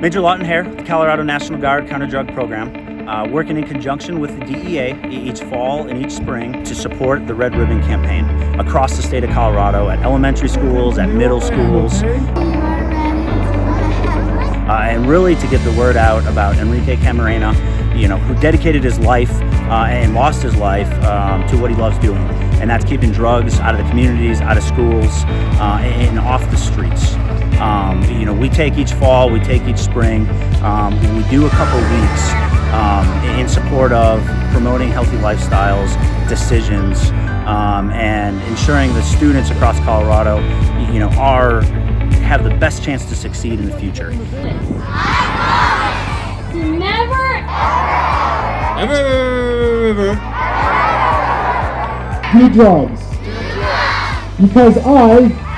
Major Lawton Hare, the Colorado National Guard Counter Drug Program, uh, working in conjunction with the DEA each fall and each spring to support the Red Ribbon Campaign across the state of Colorado at elementary schools, at middle schools. Uh, and really to get the word out about Enrique Camarena, you know, who dedicated his life uh, and lost his life um, to what he loves doing. And that's keeping drugs out of the communities, out of schools, uh, and off the streets. You know, we take each fall, we take each spring, um, we do a couple weeks um, in support of promoting healthy lifestyles, decisions, um, and ensuring the students across Colorado, you know, are have the best chance to succeed in the future. Never, Ever, ever, do drugs. Because I